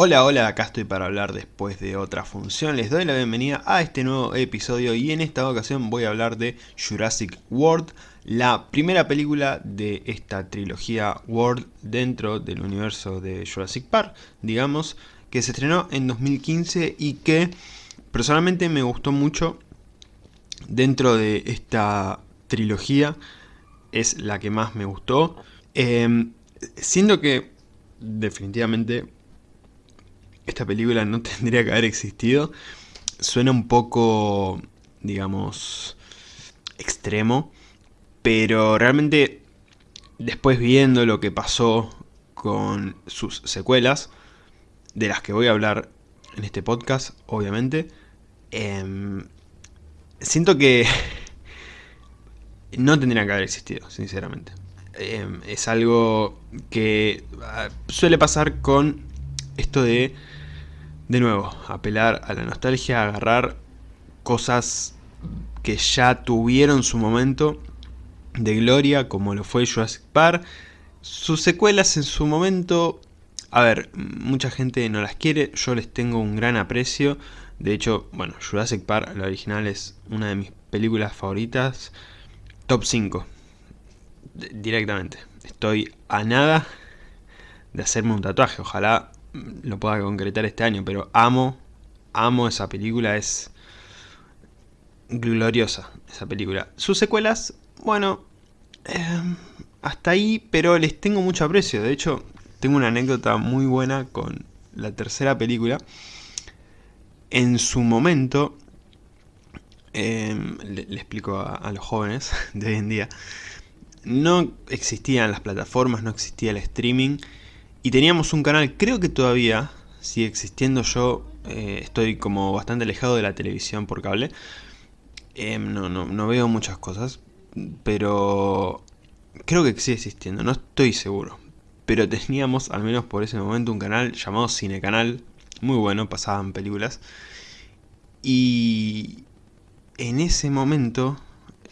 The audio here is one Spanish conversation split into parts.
Hola, hola, acá estoy para hablar después de otra función. Les doy la bienvenida a este nuevo episodio y en esta ocasión voy a hablar de Jurassic World, la primera película de esta trilogía World dentro del universo de Jurassic Park, digamos, que se estrenó en 2015 y que personalmente me gustó mucho dentro de esta trilogía, es la que más me gustó. Eh, siendo que definitivamente esta película no tendría que haber existido. Suena un poco, digamos, extremo, pero realmente después viendo lo que pasó con sus secuelas, de las que voy a hablar en este podcast, obviamente, eh, siento que no tendría que haber existido, sinceramente. Eh, es algo que uh, suele pasar con esto de de nuevo, apelar a la nostalgia, agarrar cosas que ya tuvieron su momento de gloria, como lo fue Jurassic Park. Sus secuelas en su momento, a ver, mucha gente no las quiere, yo les tengo un gran aprecio. De hecho, bueno, Jurassic Park, la original, es una de mis películas favoritas. Top 5. Directamente. Estoy a nada de hacerme un tatuaje. Ojalá lo pueda concretar este año, pero amo, amo esa película, es gloriosa esa película. Sus secuelas, bueno, eh, hasta ahí, pero les tengo mucho aprecio. De hecho, tengo una anécdota muy buena con la tercera película. En su momento, eh, le, explico a, a los jóvenes de hoy en día, no existían las plataformas, no existía el streaming, y teníamos un canal, creo que todavía sigue existiendo, yo eh, estoy como bastante alejado de la televisión por cable. Em, no, no, no veo muchas cosas, pero creo que sigue existiendo, no estoy seguro. Pero teníamos, al menos por ese momento, un canal llamado Cinecanal, muy bueno, pasaban películas. Y en ese momento,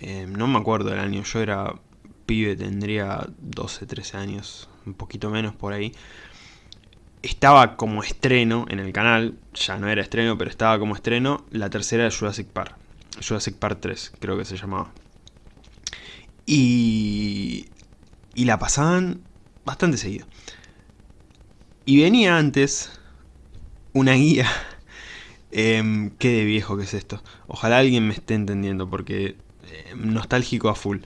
em, no me acuerdo del año, yo era pibe, tendría 12, 13 años, un poquito menos por ahí. Estaba como estreno en el canal, ya no era estreno, pero estaba como estreno, la tercera de Jurassic Park. Jurassic Park 3, creo que se llamaba. Y, y la pasaban bastante seguido. Y venía antes una guía. Eh, qué de viejo que es esto. Ojalá alguien me esté entendiendo porque eh, nostálgico a full.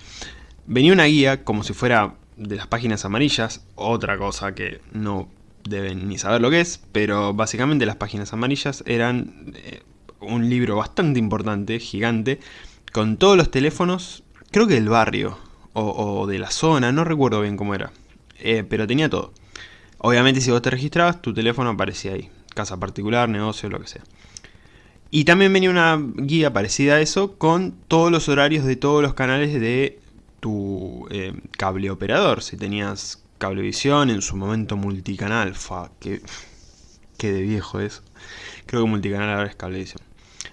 Venía una guía como si fuera de las páginas amarillas, otra cosa que no deben ni saber lo que es, pero básicamente las páginas amarillas eran eh, un libro bastante importante, gigante, con todos los teléfonos, creo que del barrio, o, de la zona, no recuerdo bien cómo era, eh, pero tenía todo. Obviamente si vos te registrabas, tu teléfono aparecía ahí, casa particular, negocio, lo que sea. Y también venía una guía parecida a eso, con todos los horarios de todos los canales de tu eh, cable operador. Si tenías cablevisión, en su momento multicanal. Fa, qué de viejo es. Creo que multicanal ahora es cablevisión.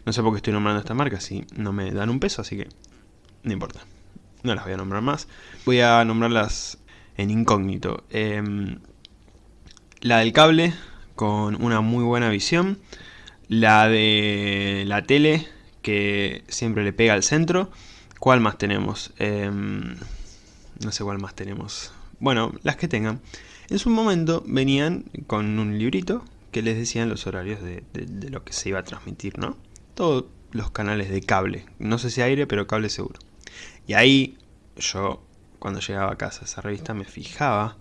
No sé por qué estoy nombrando esta marca, si no me dan un peso, así que no importa. No las voy a nombrar más. Voy a nombrarlas en incógnito. Em, la del cable, con una muy buena visión. La de la tele, que siempre le pega al centro. ¿Cuál más tenemos? Em, no sé cuál más tenemos. Bueno, las que tengan. En su momento venían con un librito que les decían los horarios de, lo que se iba a transmitir, ¿no? Todos los canales de cable. No sé si aire, pero cable seguro. Y ahí yo, cuando llegaba a casa esa revista, me fijaba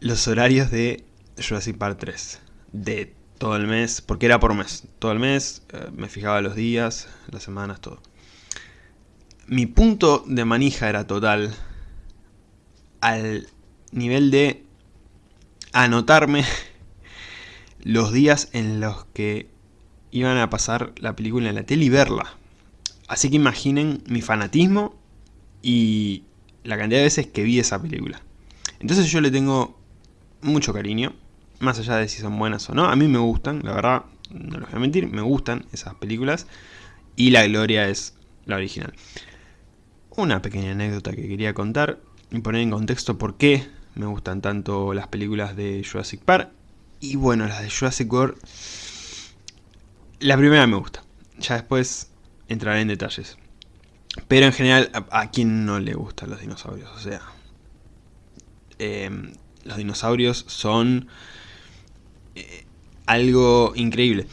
los horarios de Jurassic Park 3. De todo el mes, porque era por mes. Todo el mes, eh, me fijaba los días, las semanas, todo mi punto de manija era total al nivel de anotarme los días en los que iban a pasar la película en la tele y verla. Así que imaginen mi fanatismo y la cantidad de veces que vi esa película. Entonces yo le tengo mucho cariño, más allá de si son buenas o no. A mí me gustan, la verdad, no les voy a mentir, me gustan esas películas. Y la gloria es la original una pequeña anécdota que quería contar y poner en contexto por qué me gustan tanto las películas de Jurassic Park. Y bueno, las de Jurassic World... La primera me gusta. Ya después entraré en detalles. Pero en general, ¿a, quién no le gustan los dinosaurios? O sea... Em, los dinosaurios son... Eh, algo increíble.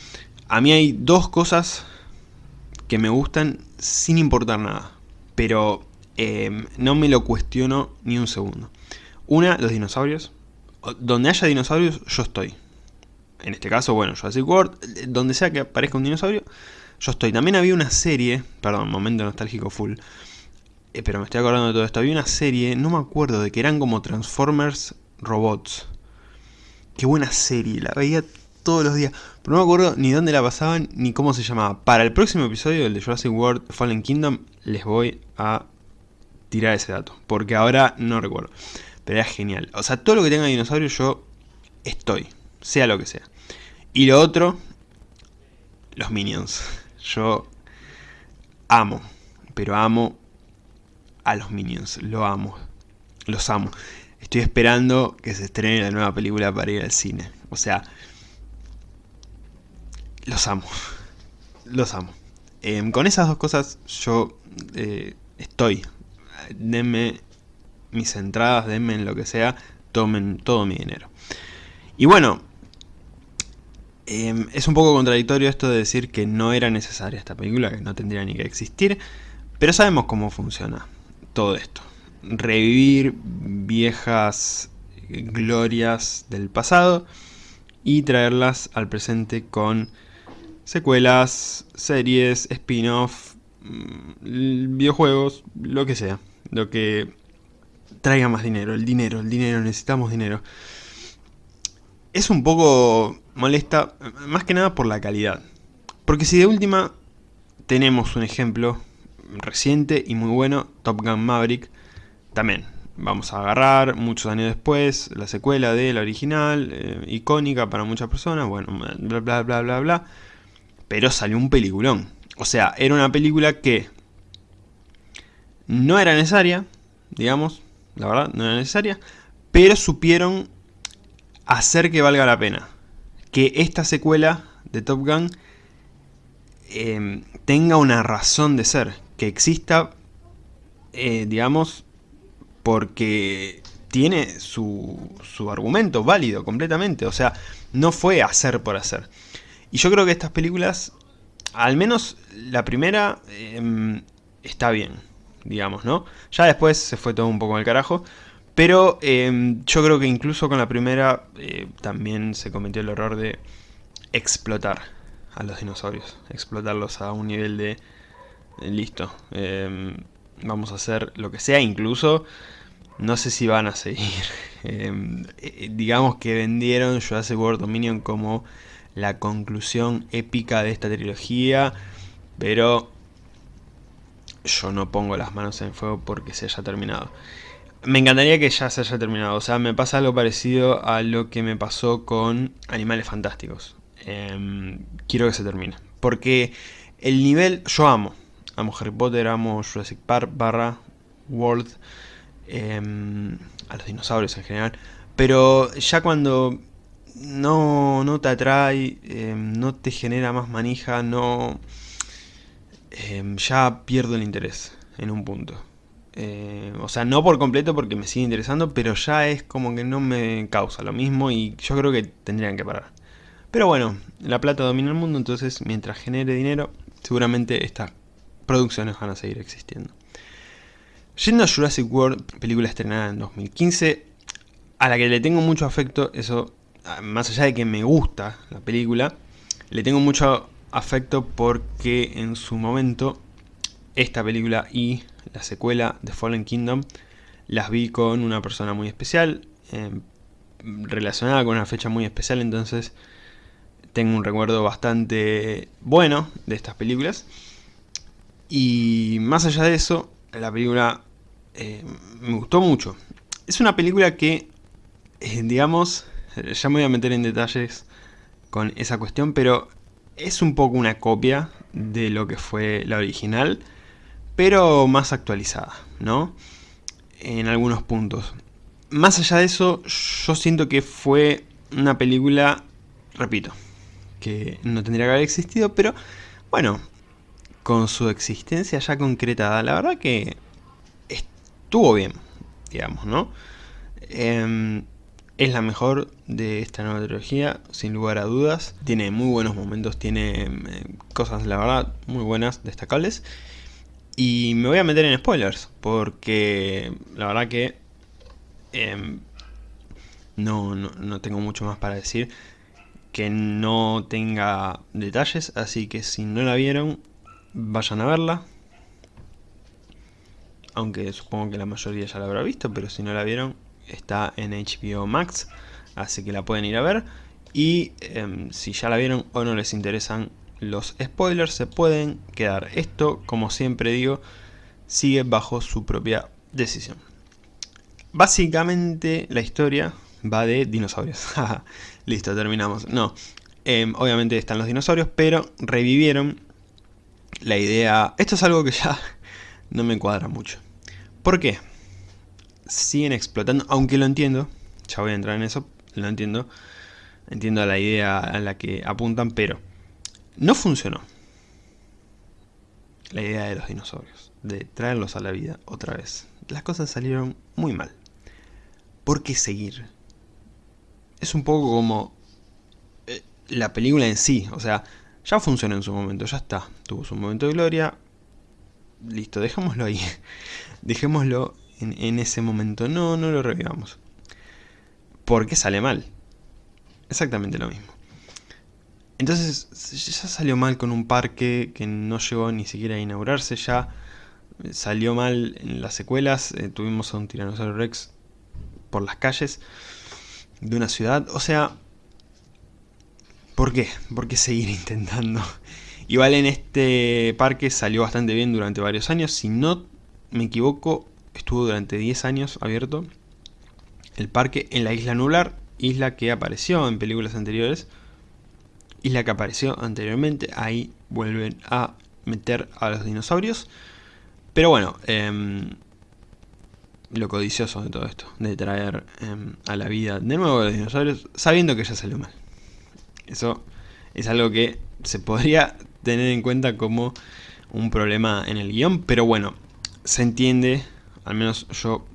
A mí hay dos cosas que me gustan sin importar nada. Pero em, no me lo cuestiono ni un segundo. Una, los dinosaurios. Donde haya dinosaurios, yo estoy. En este caso, bueno, Jurassic World, donde sea que aparezca un dinosaurio, yo estoy. También había una serie, perdón, momento nostálgico full, eh, pero me estoy acordando de todo esto. Había una serie, no me acuerdo, de que eran como Transformers robots. Qué buena serie, la veía todos los días. Pero no me acuerdo ni dónde la pasaban ni cómo se llamaba. Para el próximo episodio, el de Jurassic World Fallen Kingdom, les voy a tirar ese dato. Porque ahora no recuerdo. Pero era genial. O sea, todo lo que tenga dinosaurio yo estoy. Sea lo que sea. Y lo otro, los Minions. Yo amo, pero amo a los Minions. Lo amo. Los amo. Estoy esperando que se estrene la nueva película para ir al cine. O sea, los amo. Los amo. Em, con esas dos cosas yo eh, estoy. Denme mis entradas, denme lo que sea, tomen todo mi dinero. Y bueno, em, es un poco contradictorio esto de decir que no era necesaria esta película, que no tendría ni que existir, pero sabemos cómo funciona todo esto. Revivir viejas glorias del pasado y traerlas al presente con secuelas, series, spin-off, mm, videojuegos, lo que sea. Lo que traiga más dinero, el dinero, el dinero, necesitamos dinero. Es un poco molesta, más que nada por la calidad. Porque si de última tenemos un ejemplo reciente y muy bueno, Top Gun Maverick, también vamos a agarrar muchos años después la secuela de la original, eh, icónica para muchas personas, bueno, bla bla bla bla bla, pero salió un peliculón. O sea, era una película que no era necesaria, digamos, la verdad, no era necesaria, pero supieron hacer que valga la pena. Que esta secuela de Top Gun em, tenga una razón de ser, que exista, eh, digamos, porque tiene su, su argumento válido completamente, o sea, no fue hacer por hacer. Y yo creo que estas películas, al menos la primera, em, está bien digamos, ¿no? Ya después se fue todo un poco al carajo, pero em, yo creo que incluso con la primera eh, también se cometió el error de explotar a los dinosaurios, explotarlos a un nivel de eh, listo, em, vamos a hacer lo que sea, incluso no sé si van a seguir. Eh, digamos que vendieron Jurassic World Dominion como la conclusión épica de esta trilogía, pero yo no pongo las manos en fuego porque se haya terminado. Me encantaría que ya se haya terminado, o sea, me pasa algo parecido a lo que me pasó con Animales Fantásticos. Em, quiero que se termine, porque el nivel, yo amo, amo Harry Potter, amo Jurassic Park barra World, em, a los dinosaurios en general, pero ya cuando no, no te atrae, em, no te genera más manija, no Em, ya pierdo el interés en un punto. Eh, o sea, no por completo porque me sigue interesando, pero ya es como que no me causa lo mismo y yo creo que tendrían que parar. Pero bueno, la plata domina el mundo, entonces mientras genere dinero, seguramente estas producciones van a seguir existiendo. Yendo a Jurassic World, película estrenada en 2015, a la que le tengo mucho afecto, eso, más allá de que me gusta la película, le tengo mucho afecto porque en su momento esta película y la secuela de Fallen Kingdom las vi con una persona muy especial, em, relacionada con una fecha muy especial, entonces tengo un recuerdo bastante bueno de estas películas. Y más allá de eso, la película eh, me gustó mucho. Es una película que, eh, digamos, ya me voy a meter en detalles con esa cuestión, pero es un poco una copia de lo que fue la original, pero más actualizada, ¿no? En algunos puntos. Más allá de eso, yo siento que fue una película, repito, que no tendría que haber existido, pero bueno, con su existencia ya concretada, la verdad que estuvo bien, digamos, ¿no? Em, es la mejor de esta nueva trilogía, sin lugar a dudas. Tiene muy buenos momentos, tiene em, cosas, la verdad, muy buenas, destacables. Y me voy a meter en spoilers, porque la verdad que em, no, no, tengo mucho más para decir que no tenga detalles, así que si no la vieron, vayan a verla. Aunque supongo que la mayoría ya la habrá visto, pero si no la vieron, está en HBO Max, así que la pueden ir a ver. Y em, si ya la vieron o no les interesan los spoilers, se pueden quedar. Esto, como siempre digo, sigue bajo su propia decisión. Básicamente la historia va de dinosaurios. Listo, terminamos. No, em, obviamente están los dinosaurios, pero revivieron la idea... Esto es algo que ya no me cuadra mucho. ¿Por qué? Siguen explotando, aunque lo entiendo, ya voy a entrar en eso, lo entiendo, entiendo la idea a la que apuntan, pero no funcionó la idea de los dinosaurios, de traerlos a la vida otra vez. Las cosas salieron muy mal. ¿Por qué seguir? Es un poco como eh, la película en sí, o sea, ya funcionó en su momento, ya está, tuvo su momento de gloria, listo, dejémoslo ahí, dejémoslo en, ese momento. No, no lo revivamos. Porque sale mal. Exactamente lo mismo. Entonces ya salió mal con un parque que no llegó ni siquiera a inaugurarse, ya salió mal en las secuelas, eh, tuvimos a un tiranosaurio rex por las calles de una ciudad, o sea, ¿por qué? ¿Por qué seguir intentando? Igual en este parque salió bastante bien durante varios años, si no me equivoco, estuvo durante 10 años abierto el parque en la isla Nublar, isla que apareció en películas anteriores, isla que apareció anteriormente, ahí vuelven a meter a los dinosaurios, pero bueno, em, lo codicioso de todo esto, de traer em, a la vida de nuevo a los dinosaurios, sabiendo que ya salió mal. Eso es algo que se podría tener en cuenta como un problema en el guion, pero bueno, se entiende al menos yo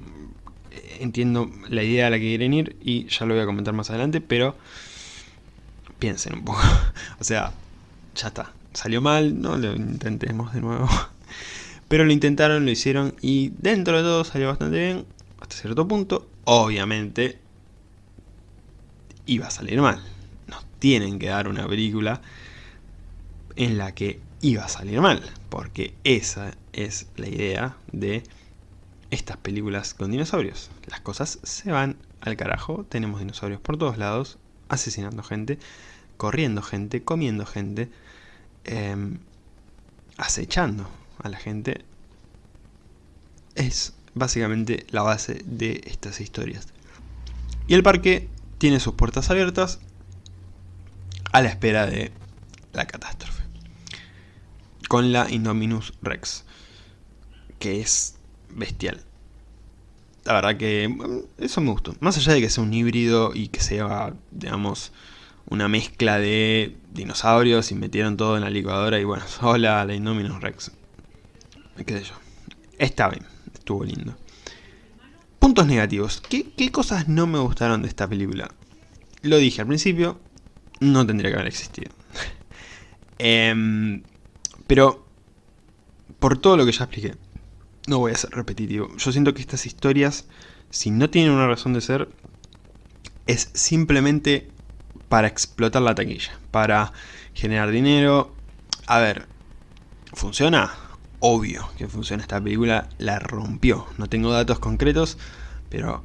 entiendo la idea a la que quieren ir y ya lo voy a comentar más adelante, pero piensen un poco. o sea, ya está. Salió mal, no lo intentemos de nuevo. Pero lo intentaron, lo hicieron y dentro de todo salió bastante bien, hasta cierto punto. Obviamente iba a salir mal. Nos tienen que dar una película en la que iba a salir mal, porque esa es la idea de estas películas con dinosaurios. Las cosas se van al carajo, tenemos dinosaurios por todos lados, asesinando gente, corriendo gente, comiendo gente, em, acechando a la gente. Es básicamente la base de estas historias. Y el parque tiene sus puertas abiertas a la espera de la catástrofe. Con la Indominus Rex, que es bestial. La verdad que mm, eso me gustó. Más allá de que sea un híbrido y que sea, digamos, una mezcla de dinosaurios y metieron todo en la licuadora y bueno, hola la Indominus Rex. ¿Qué sé yo? Está bien, estuvo lindo. Puntos negativos. ¿Qué, ¿Qué, cosas no me gustaron de esta película? Lo dije al principio, no tendría que haber existido. Em, pero, por todo lo que ya expliqué, no voy a ser repetitivo. Yo siento que estas historias, si no tienen una razón de ser, es simplemente para explotar la taquilla, para generar dinero. A ver, ¿funciona? Obvio que funciona. Esta película la rompió. No tengo datos concretos, pero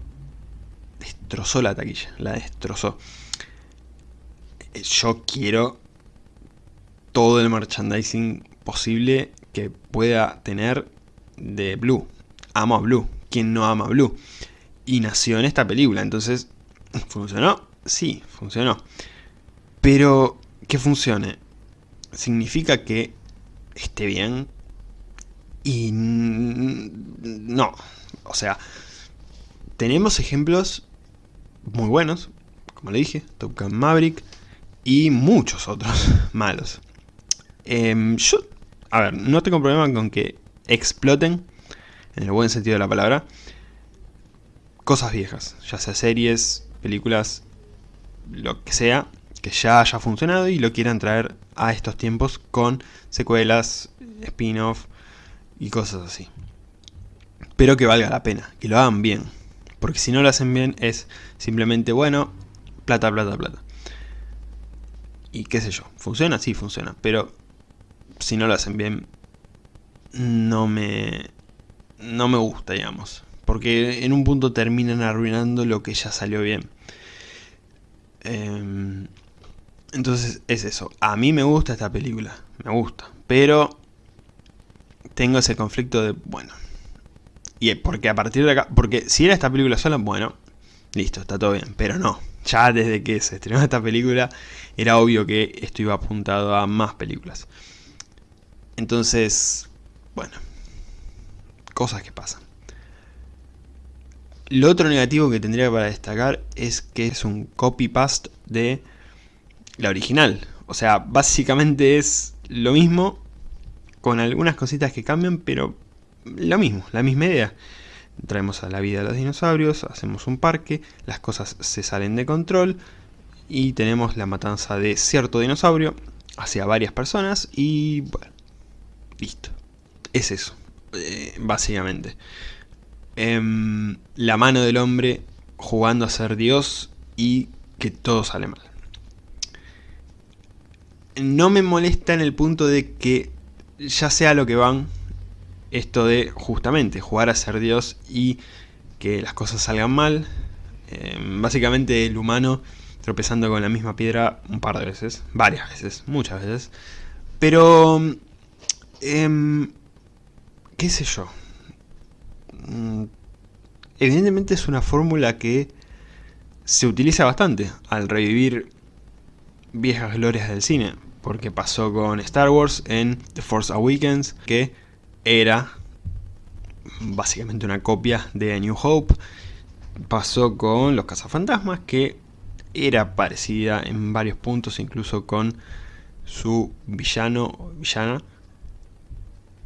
destrozó la taquilla, la destrozó. Yo quiero todo el merchandising posible que pueda tener de Blue. Amo a Blue. ¿Quién no ama a Blue? Y nació en esta película, entonces... ¿Funcionó? Sí, funcionó. Pero que funcione significa que esté bien y no. O sea, tenemos ejemplos muy buenos, como le dije, Top Gun Maverick y muchos otros malos. Em, yo, a ver, no tengo problema con que exploten, en el buen sentido de la palabra, cosas viejas, ya sea series, películas, lo que sea, que ya haya funcionado y lo quieran traer a estos tiempos con secuelas, spin-off y cosas así. Pero que valga la pena, que lo hagan bien. Porque si no lo hacen bien es simplemente, bueno, plata, plata, plata. Y qué sé yo, ¿funciona? Sí, funciona. Pero si no lo hacen bien, no me, no me gusta, digamos. Porque en un punto terminan arruinando lo que ya salió bien. Em, entonces es eso. A mí me gusta esta película. Me gusta. Pero tengo ese conflicto de, bueno. Y porque a partir de acá... Porque si era esta película sola, bueno, listo, está todo bien. Pero no. Ya desde que se estrenó esta película, era obvio que esto iba apuntado a más películas. Entonces, bueno, cosas que pasan. Lo otro negativo que tendría para destacar es que es un copy-paste de la original. O sea, básicamente es lo mismo, con algunas cositas que cambian, pero lo mismo, la misma idea. Traemos a la vida de los dinosaurios, hacemos un parque, las cosas se salen de control y tenemos la matanza de cierto dinosaurio hacia varias personas y bueno, listo. Es eso, eh, básicamente. Em, la mano del hombre jugando a ser Dios y que todo sale mal. No me molesta en el punto de que ya sea lo que van, esto de justamente jugar a ser Dios y que las cosas salgan mal. Em, básicamente el humano tropezando con la misma piedra un par de veces, varias veces, muchas veces. Pero, eh, qué sé yo, Mm, evidentemente es una fórmula que se utiliza bastante al revivir viejas glorias del cine. Porque pasó con Star Wars en The Force Awakens, que era básicamente una copia de A New Hope. Pasó con Los Cazafantasmas, que era parecida en varios puntos, incluso con su villano o villana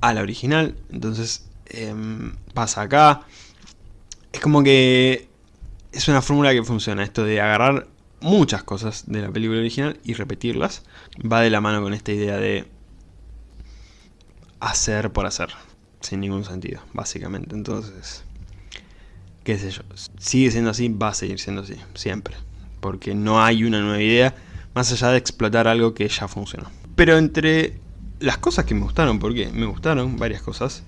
a la original. Entonces Em, pasa acá. Es como que es una fórmula que funciona, esto de agarrar muchas cosas de la película original y repetirlas. Va de la mano con esta idea de hacer por hacer, sin ningún sentido, básicamente. Entonces, qué sé yo, sigue siendo así, va a seguir siendo así, siempre. Porque no hay una nueva idea, más allá de explotar algo que ya funcionó. Pero entre las cosas que me gustaron, porque me gustaron varias cosas,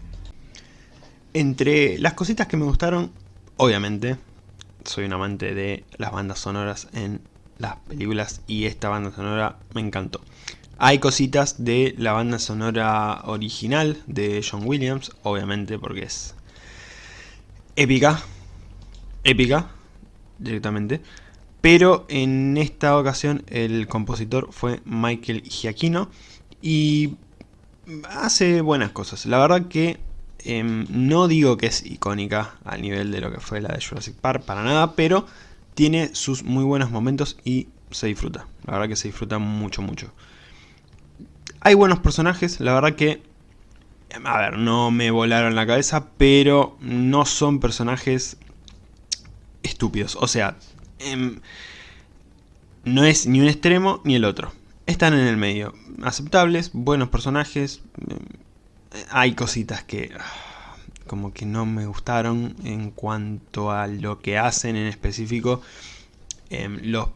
entre las cositas que me gustaron, obviamente, soy un amante de las bandas sonoras en las películas y esta banda sonora me encantó. Hay cositas de la banda sonora original de John Williams, obviamente porque es épica, épica directamente. Pero en esta ocasión el compositor fue Michael Giacchino y hace buenas cosas. La verdad que Em, no digo que es icónica al nivel de lo que fue la de Jurassic Park, para nada, pero tiene sus muy buenos momentos y se disfruta. La verdad que se disfruta mucho, mucho. Hay buenos personajes, la verdad que... A ver, no me volaron la cabeza, pero no son personajes estúpidos. O sea, em, no es ni un extremo ni el otro. Están en el medio. Aceptables, buenos personajes, em, hay cositas que ah, como que no me gustaron en cuanto a lo que hacen en específico em, los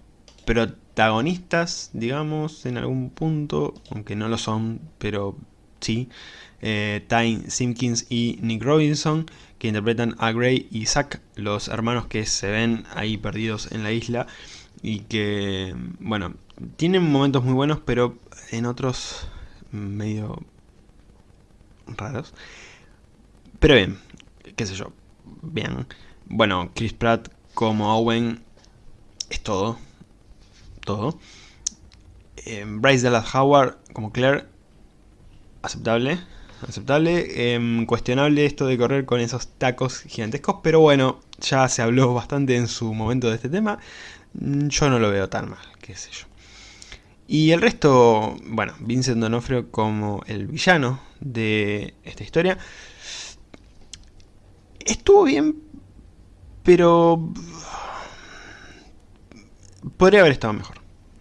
protagonistas, digamos, en algún punto, aunque no lo son, pero sí, eh, Ty Simpkins y Nick Robinson, que interpretan a Gray y Zack, los hermanos que se ven ahí perdidos en la isla y que, bueno, tienen momentos muy buenos, pero en otros medio raros. Pero bien, qué sé yo, bien. Bueno, Chris Pratt como Owen es todo, todo. Eh, Bryce Dallas Howard como Claire, aceptable, aceptable. Em, cuestionable esto de correr con esos tacos gigantescos, pero bueno, ya se habló bastante en su momento de este tema. Mm, yo no lo veo tan mal, qué sé yo. Y el resto, bueno, Vincent Donofrio como el villano de esta historia, estuvo bien, pero podría haber estado mejor.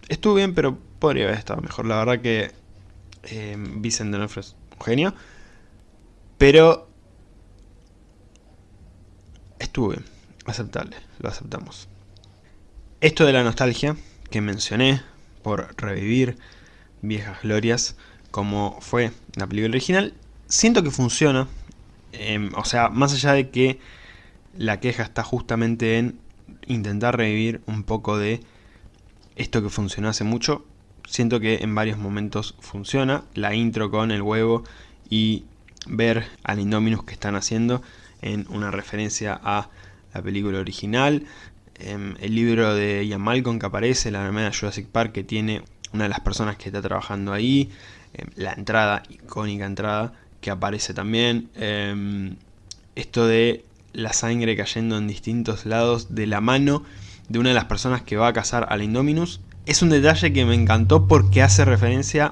Estuvo bien, pero podría haber estado mejor. La verdad que eh, Vincent D'Onofrio es un genio, pero estuvo bien, aceptable, lo aceptamos. Esto de la nostalgia que mencioné por revivir viejas glorias como fue la película original, siento que funciona, em, o sea, más allá de que la queja está justamente en intentar revivir un poco de esto que funcionó hace mucho, siento que en varios momentos funciona, la intro con el huevo y ver al Indominus que están haciendo en una referencia a la película original, el libro de Ian Malcolm que aparece, la de Jurassic Park que tiene una de las personas que está trabajando ahí, em, la entrada, icónica entrada, que aparece también, em, esto de la sangre cayendo en distintos lados de la mano de una de las personas que va a cazar al Indominus, es un detalle que me encantó porque hace referencia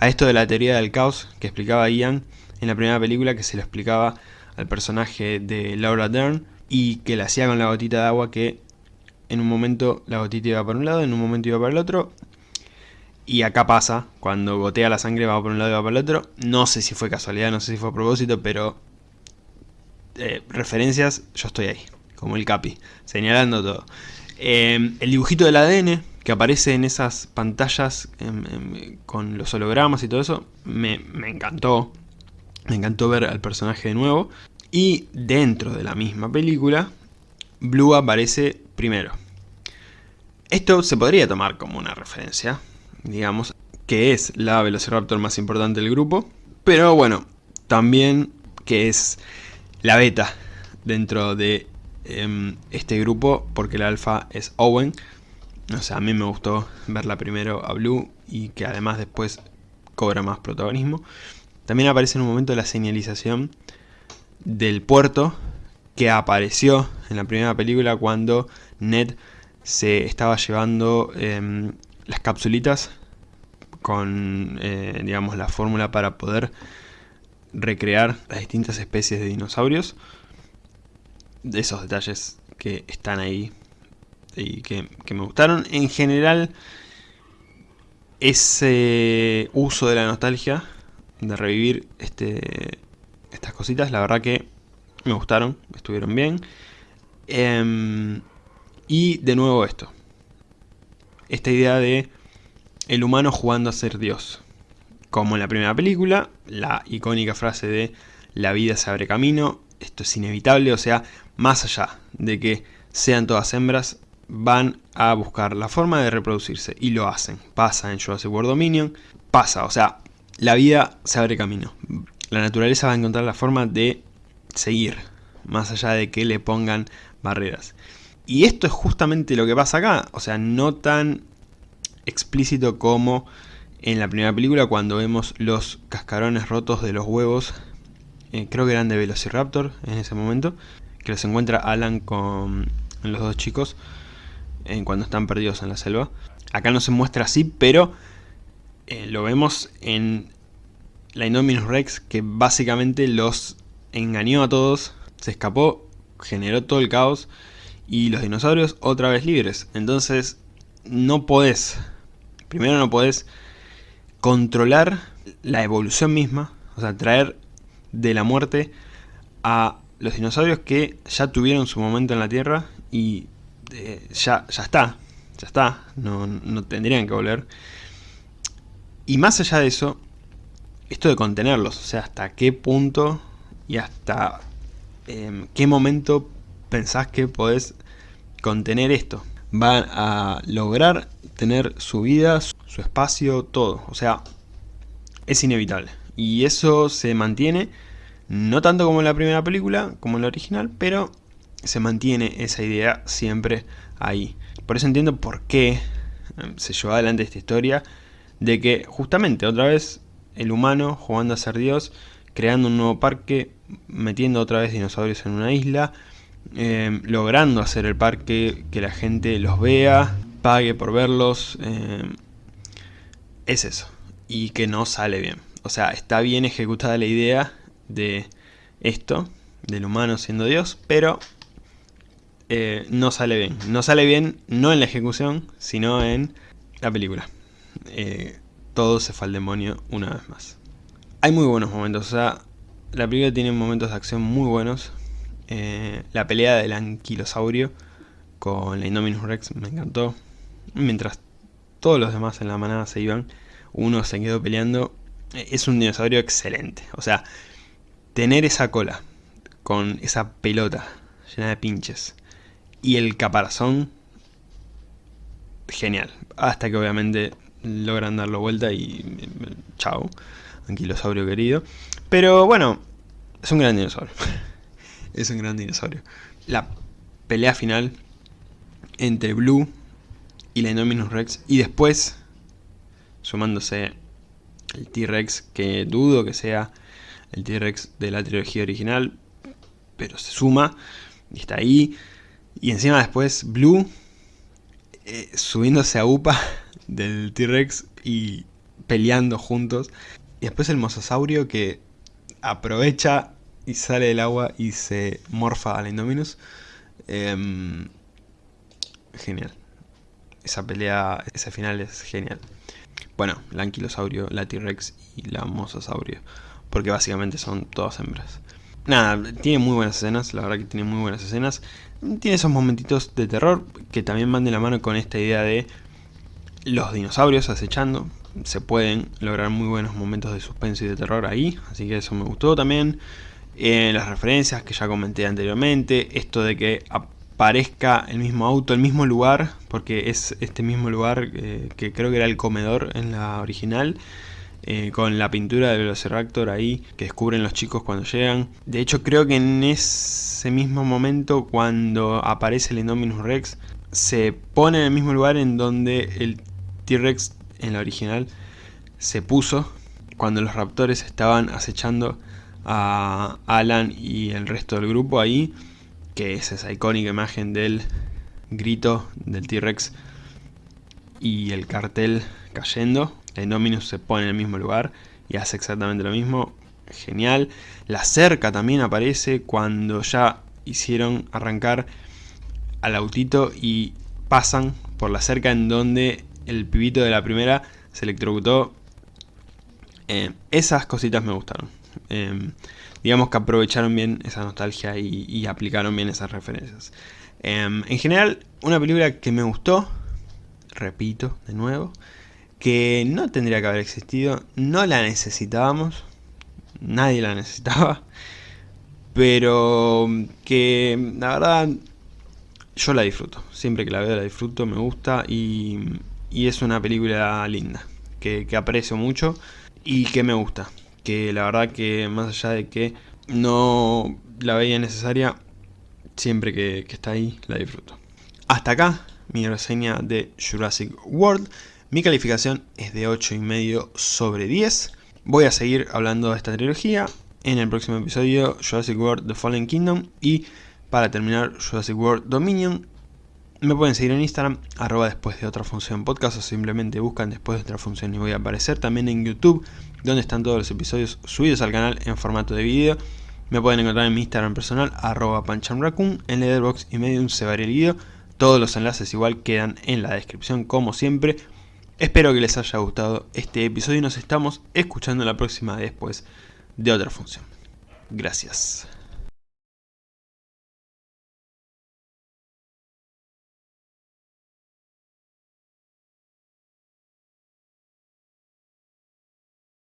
a esto de la teoría del caos que explicaba Ian en la primera película que se lo explicaba al personaje de Laura Dern y que la hacía con la gotita de agua que en un momento la gotita iba para un lado, en un momento iba para el otro y acá pasa, cuando gotea la sangre va por un lado y va para el otro no sé si fue casualidad, no sé si fue a propósito, pero eh, referencias, yo estoy ahí, como el Capi, señalando todo. Eh, el dibujito del ADN que aparece en esas pantallas em, em, con los hologramas y todo eso, me, encantó. Me encantó ver al personaje de nuevo. Y dentro de la misma película, Blue aparece primero. Esto se podría tomar como una referencia, digamos, que es la Velociraptor más importante del grupo. Pero bueno, también que es la beta dentro de em, este grupo, porque la alfa es Owen, o sea, a mí me gustó verla primero a Blue y que además después cobra más protagonismo. También aparece en un momento la señalización del puerto que apareció en la primera película cuando Ned se estaba llevando em, las capsulitas con, eh, digamos, la fórmula para poder recrear las distintas especies de dinosaurios. De esos detalles que están ahí y que, me gustaron. En general, ese uso de la nostalgia, de revivir este, estas cositas, la verdad que me gustaron, estuvieron bien. Em, y de nuevo esto. Esta idea de el humano jugando a ser Dios. Como en la primera película, la icónica frase de la vida se abre camino, esto es inevitable, o sea, más allá de que sean todas hembras, van a buscar la forma de reproducirse y lo hacen. Pasa en Jurassic World Dominion, pasa, o sea, la vida se abre camino. La naturaleza va a encontrar la forma de seguir, más allá de que le pongan barreras. Y esto es justamente lo que pasa acá, o sea, no tan explícito como en la primera película cuando vemos los cascarones rotos de los huevos, eh, creo que eran de Velociraptor en ese momento, que los encuentra Alan con los dos chicos en cuando están perdidos en la selva. Acá no se muestra así, pero eh, lo vemos en la Indominus Rex, que básicamente los engañó a todos, se escapó, generó todo el caos, y los dinosaurios otra vez libres. Entonces, no podés, primero no podés controlar la evolución misma, o sea, traer de la muerte a los dinosaurios que ya tuvieron su momento en la Tierra y eh, ya, ya está, ya está, no, tendrían que volver. Y más allá de eso, esto de contenerlos, o sea, hasta qué punto y hasta em, qué momento pensás que podés contener esto. Van a lograr tener su vida, su espacio, todo. O sea, es inevitable. Y eso se mantiene, no tanto como en la primera película, como en la original, pero se mantiene esa idea siempre ahí. Por eso entiendo por qué em, se llevó adelante esta historia de que justamente otra vez el humano jugando a ser Dios, creando un nuevo parque, metiendo otra vez dinosaurios en una isla, eh, logrando hacer el parque, que la gente los vea, pague por verlos, eh, es eso, y que no sale bien. O sea, está bien ejecutada la idea de esto, del humano siendo Dios, pero eh, no sale bien. No sale bien no en la ejecución, sino en la película. todo se fue al demonio una vez más. Hay muy buenos momentos, o sea, la película tiene momentos de acción muy buenos, eh, la pelea del anquilosaurio con la Indominus Rex me encantó. Mientras todos los demás en la manada se iban, uno se quedó peleando. Eh, es un dinosaurio excelente. O sea, tener esa cola con esa pelota llena de pinches y el caparazón, genial. Hasta que obviamente logran darlo vuelta y chao, anquilosaurio querido. Pero bueno, es un gran dinosaurio. es un gran dinosaurio. La pelea final entre Blue y la Indominus Rex. Y después, sumándose el T-Rex, que dudo que sea el T-Rex de la trilogía original, pero se suma y está ahí. Y encima después Blue eh, subiéndose a UPA del T-Rex y peleando juntos. Y después el mosasaurio que aprovecha y sale del agua y se morfa a la Indominus. Em, genial. Esa pelea, ese final es genial. Bueno, la anquilosaurio, la T-Rex y la mosasaurio. Porque básicamente son todas hembras. Nada, tiene muy buenas escenas, la verdad que tiene muy buenas escenas. Tiene esos momentitos de terror que también van de la mano con esta idea de los dinosaurios acechando. Se pueden lograr muy buenos momentos de suspenso y de terror ahí, así que eso me gustó también en las referencias que ya comenté anteriormente, esto de que aparezca el mismo auto, el mismo lugar, porque es este mismo lugar eh, que creo que era el comedor en la original, eh, con la pintura del Velociraptor ahí, que descubren los chicos cuando llegan. De hecho creo que en ese mismo momento cuando aparece el Indominus Rex, se pone en el mismo lugar en donde el T-Rex en la original se puso, cuando los raptores estaban acechando a Alan y el resto del grupo ahí, que es esa icónica imagen del grito del T-Rex y el cartel cayendo. El Indominus se pone en el mismo lugar y hace exactamente lo mismo. Genial. La cerca también aparece cuando ya hicieron arrancar al autito y pasan por la cerca en donde el pibito de la primera se electrocutó. Eh, esas cositas me gustaron. Em, digamos que aprovecharon bien esa nostalgia y, aplicaron bien esas referencias. Em, en general, una película que me gustó, repito de nuevo, que no tendría que haber existido, no la necesitábamos, nadie la necesitaba, pero que la verdad yo la disfruto, siempre que la veo la disfruto, me gusta y, es una película linda, que aprecio mucho y que me gusta que la verdad que más allá de que no la veía necesaria, siempre que, está ahí la disfruto. Hasta acá mi reseña de Jurassic World. Mi calificación es de 8,5 sobre 10. Voy a seguir hablando de esta trilogía en el próximo episodio Jurassic World The Fallen Kingdom y para terminar Jurassic World Dominion me pueden seguir en Instagram, arroba después de otra función podcast o simplemente buscan después de otra función y voy a aparecer también en YouTube, donde están todos los episodios subidos al canal en formato de vídeo. Me pueden encontrar en mi Instagram personal, arroba panchamraccoon, en Letterboxd y Medium se varía el video. Todos los enlaces igual quedan en la descripción como siempre. Espero que les haya gustado este episodio y nos estamos escuchando la próxima después de otra función. Gracias.